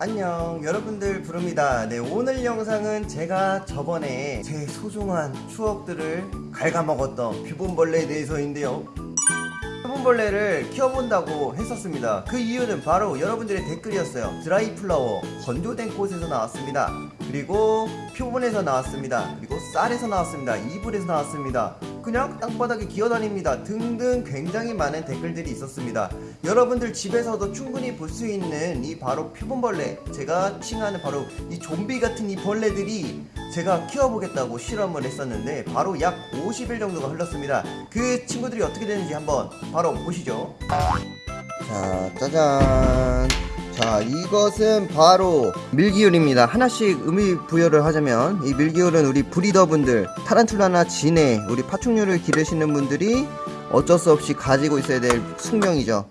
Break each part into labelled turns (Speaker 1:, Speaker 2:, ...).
Speaker 1: 안녕. 여러분들 부릅니다. 네 오늘 영상은 제가 저번에 제 소중한 추억들을 갉아먹었던 비본벌레에 대해서인데요. 비본벌레를 키워본다고 했었습니다. 그 이유는 바로 여러분들의 댓글이었어요. 드라이 플라워 건조된 꽃에서 나왔습니다. 그리고 표본에서 나왔습니다. 그리고 쌀에서 나왔습니다. 이불에서 나왔습니다 그냥 땅바닥에 기어다닙니다. 등등 굉장히 많은 댓글들이 있었습니다. 여러분들 집에서도 충분히 볼 수 있는 이 바로 표본벌레 제가 칭하는 바로 이 좀비 같은 이 벌레들이 제가 키워보겠다고 실험을 했었는데 바로 약 50일 정도가 흘렀습니다. 그 친구들이 어떻게 되는지 한번 바로 보시죠. 자 짜잔 자 이것은 바로 밀기울입니다. 하나씩 의미 부여를 하자면 이 밀기울은 우리 브리더분들 타란툴라나 진해 우리 파충류를 기르시는 분들이 어쩔 수 없이 가지고 있어야 될 숙명이죠.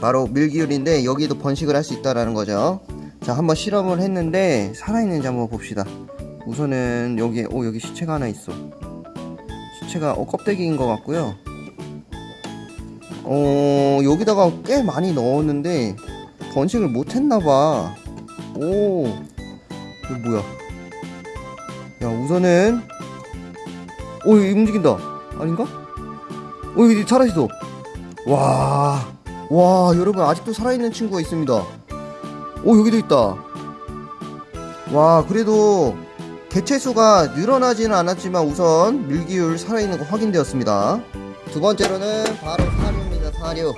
Speaker 1: 바로 밀기울인데 여기도 번식을 할 수 있다라는 거죠. 자 한번 실험을 했는데 살아있는지 한번 봅시다. 우선은 여기에 오 여기 시체가 하나 있어. 시체가 어 껍데기인 것 같고요. 어 여기다가 꽤 많이 넣었는데 번식을 못했나봐. 오 이거 뭐야? 야 우선은 오 여기 움직인다. 아닌가? 오 여기 살아있어 와, 와 여러분 아직도 살아있는 친구가 있습니다. 오 여기도 있다. 와 그래도 개체수가 늘어나지는 않았지만 우선 밀기율 살아있는 거 확인되었습니다. 두 번째로는 바로 사료입니다 사료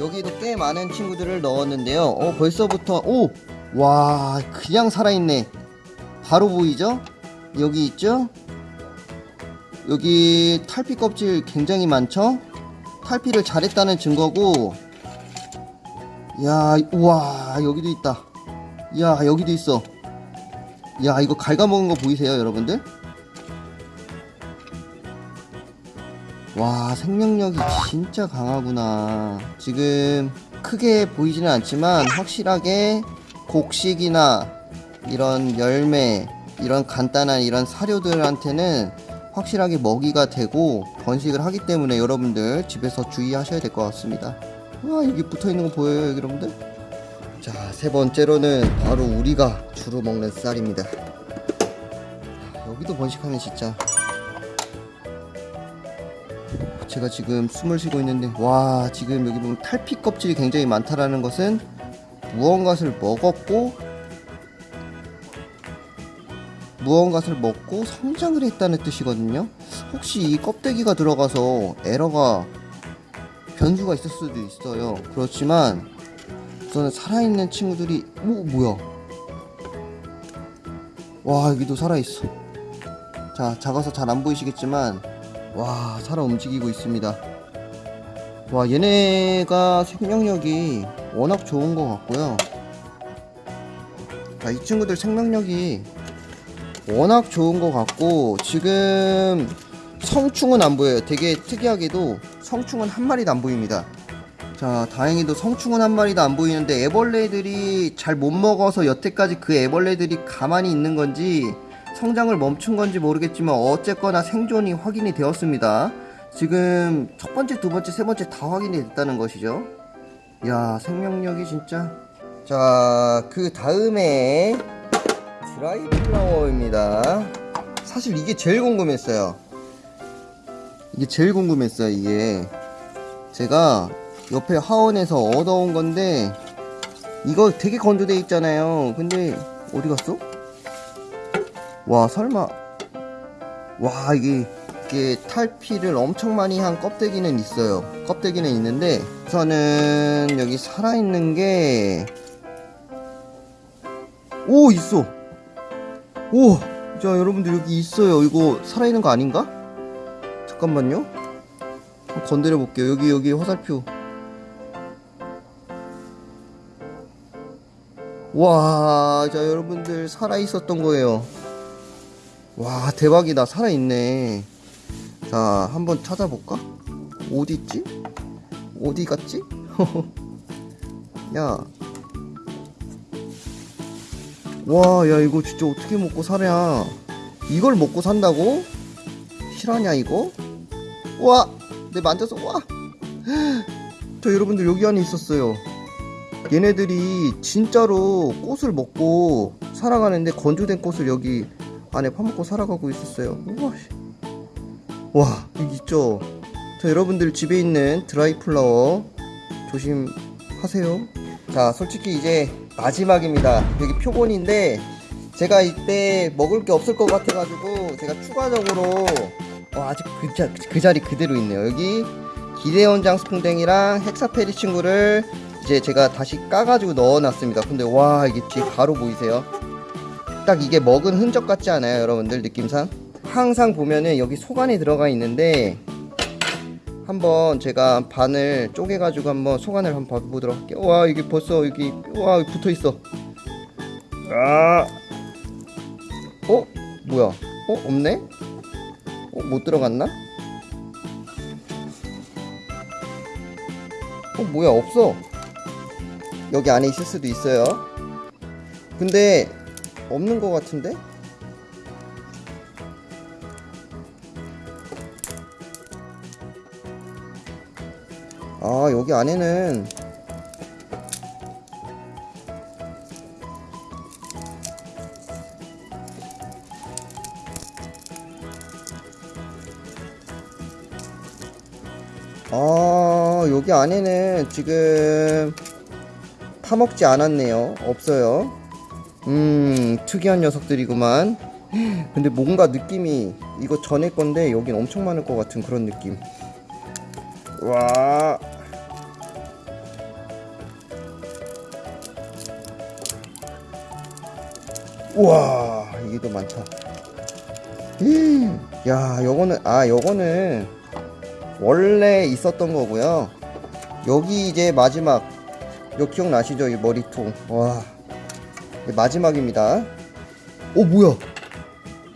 Speaker 1: 여기도 꽤 많은 친구들을 넣었는데요. 어 벌써부터 오 와 그냥 살아있네. 바로 보이죠? 여기 있죠? 여기 탈피 껍질 굉장히 많죠? 탈피를 잘했다는 증거고 야 우와 여기도 있다. 야 여기도 있어. 야 이거 갉아먹은 거 보이세요 여러분들 와 생명력이 진짜 강하구나. 지금 크게 보이지는 않지만 확실하게 곡식이나 이런 열매 이런 간단한 이런 사료들한테는 확실하게 먹이가 되고 번식을 하기 때문에 여러분들 집에서 주의하셔야 될 것 같습니다. 와 여기 붙어있는 거 보여요 여러분들? 자 세 번째로는 바로 우리가 주로 먹는 쌀입니다. 여기도 번식하네 진짜 제가 지금 숨을 쉬고 있는데 와 지금 여기 보면 탈피 껍질이 굉장히 많다라는 것은 무언가를 먹었고 무언가를 먹고 성장을 했다는 뜻이거든요. 혹시 이 껍데기가 들어가서 에러가 변수가 있을 수도 있어요. 그렇지만 우선 살아있는 친구들이 오 뭐야? 와 여기도 살아있어. 자 작아서 잘 안 보이시겠지만 와 살아 움직이고 있습니다. 와 얘네가 생명력이 워낙 좋은 것 같고요. 자, 이 친구들 생명력이 워낙 좋은 것 같고 지금 성충은 안 보여요. 되게 특이하게도 성충은 한 마리도 안 보입니다. 자 다행히도 성충은 한 마리도 안 보이는데 애벌레들이 잘 못 먹어서 여태까지 그 애벌레들이 가만히 있는 건지 성장을 멈춘 건지 모르겠지만 어쨌거나 생존이 확인이 되었습니다. 지금 첫 번째 두 번째 세 번째 다 확인이 됐다는 것이죠. 야 생명력이 진짜. 자 그 다음에 드라이 플라워입니다. 사실 이게 제일 궁금했어요. 이게 제일 궁금했어요 이게. 제가 옆에 하원에서 얻어온 건데 이거 되게 건조돼 있잖아요. 근데 어디 갔어? 와 설마 와 이게 이게 탈피를 엄청 많이 한 껍데기는 있어요 껍데기는 있는데 우선은 여기 살아있는 게 오 있어 오! 자 여러분들 여기 있어요 이거 살아있는 거 아닌가? 잠깐만요 건드려 볼게요 여기 여기 화살표 와, 자 여러분들 살아 있었던 거예요. 와, 대박이다. 살아 있네. 자, 한번 찾아볼까? 어디 있지? 어디 갔지? 야. 와, 야 이거 진짜 어떻게 먹고 살아? 이걸 먹고 산다고? 실화냐 이거? 와, 내 만져서 와. 자, 여러분들 여기 안에 있었어요. 얘네들이 진짜로 꽃을 먹고 살아가는데 건조된 꽃을 여기 안에 파먹고 살아가고 있었어요. 우와, 씨. 와 여기 있죠. 자 여러분들 집에 있는 드라이 플라워 조심하세요. 자 솔직히 이제 마지막입니다. 여기 표본인데 제가 이때 먹을 게 없을 것 같아 가지고 제가 추가적으로 어, 아직 그, 자, 그 자리 그대로 있네요. 여기 기대원 장스풍뎅이랑 헥사페리 친구를 이제 제가 다시 까가지고 넣어놨습니다. 근데 와 이게 뒤에 가루 보이세요? 딱 이게 먹은 흔적 같지 않아요, 여러분들 느낌상? 항상 보면은 여기 속 안에 들어가 있는데 한번 제가 반을 쪼개 가지고 한번 속 안을 한번 봐보도록 할게요. 와 이게 벌써 여기 와 붙어 있어. 아, 어 뭐야? 어 없네? 어 못 들어갔나? 어 뭐야 없어. 여기 안에 있을 수도 있어요. 근데 없는 것 같은데? 아 여기 안에는 아 여기 안에는 지금 파먹지 않았네요 없어요 음 특이한 녀석들이구만 근데 뭔가 느낌이 이거 전에 건데 여긴 엄청 많을 것 같은 그런 느낌 와. 우와, 이게 더 많다. 음, 야, 요거는, 아, 요거는 원래 있었던 거고요. 여기 이제 마지막, 요 기억나시죠? 이 머리통. 와, 마지막입니다. 오, 뭐야?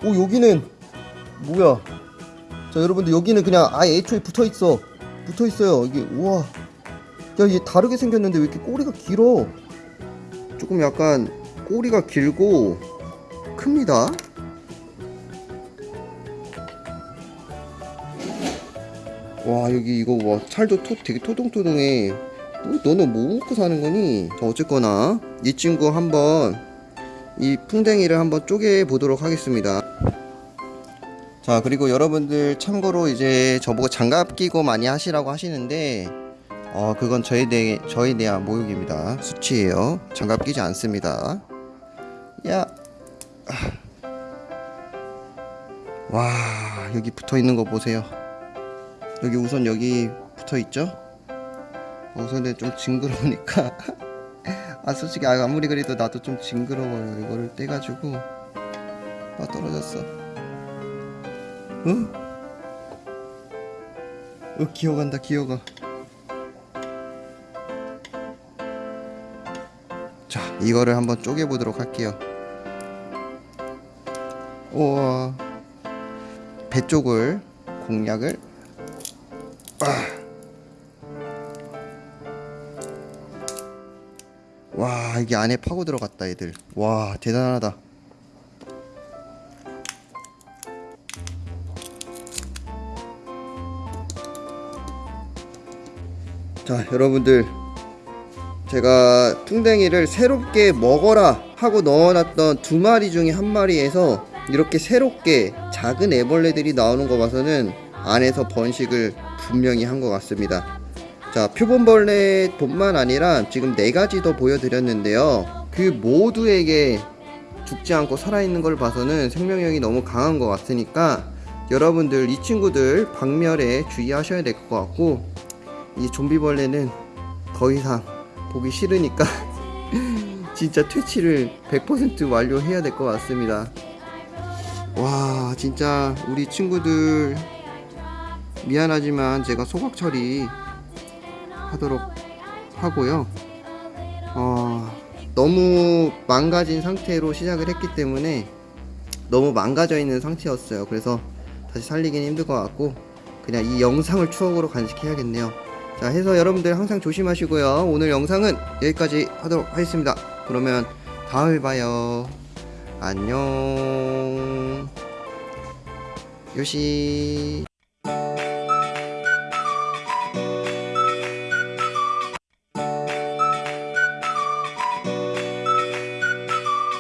Speaker 1: 오, 여기는, 뭐야? 자, 여러분들, 여기는 그냥 아예 애초에 붙어 있어. 붙어 있어요. 이게 우와. 야, 얘 다르게 생겼는데 왜 이렇게 꼬리가 길어? 조금 약간 꼬리가 길고 큽니다. 와, 여기 이거 와, 살도 토, 되게 토동토동해. 너, 너는 뭐 먹고 사는 거니? 자, 어쨌거나 이 친구 한번 이 풍뎅이를 한번 쪼개 보도록 하겠습니다. 자 그리고 여러분들 참고로 이제 저보고 장갑 끼고 많이 하시라고 하시는데 어 그건 저에 대해 저에 대한 모욕입니다. 수치예요. 장갑 끼지 않습니다. 야. 와 여기 붙어 있는 거 보세요. 여기 우선 여기 붙어 있죠 우선은 좀 징그러우니까. 아 솔직히 아, 아무리 그래도 나도 좀 징그러워요. 이거를 떼가지고. 아 떨어졌어. 어? 어 기어간다 기어가. 자 이거를 한번 쪼개보도록 할게요. 우와. 배 쪽을 공략을. 아. 와 이게 안에 파고 들어갔다 얘들. 와 대단하다. 자 여러분들. 제가 풍뎅이를 새롭게 먹어라 하고 넣어놨던 두 마리 중에 한 마리에서 이렇게 새롭게 작은 애벌레들이 나오는 거 봐서는 안에서 번식을 분명히 한 것 같습니다 자 표본벌레 뿐만 아니라 지금 네 가지 더 보여드렸는데요 그 모두에게 죽지 않고 살아있는 걸 봐서는 생명력이 너무 강한 것 같으니까 여러분들 이 친구들 박멸에 주의하셔야 될 것 같고 이 좀비벌레는 더 이상 보기 싫으니까 진짜 퇴치를 100% 완료해야 될 것 같습니다. 와 진짜 우리 친구들 미안하지만 제가 소각 처리 하도록 하고요. 어, 너무 망가진 상태로 시작을 했기 때문에 너무 망가져 있는 상태였어요. 그래서 다시 살리긴 힘들 것 같고 그냥 이 영상을 추억으로 간직해야겠네요. 자 해서 여러분들 항상 조심하시고요 오늘 영상은 여기까지 하도록 하겠습니다 그러면 다음에 봐요 안녕 요시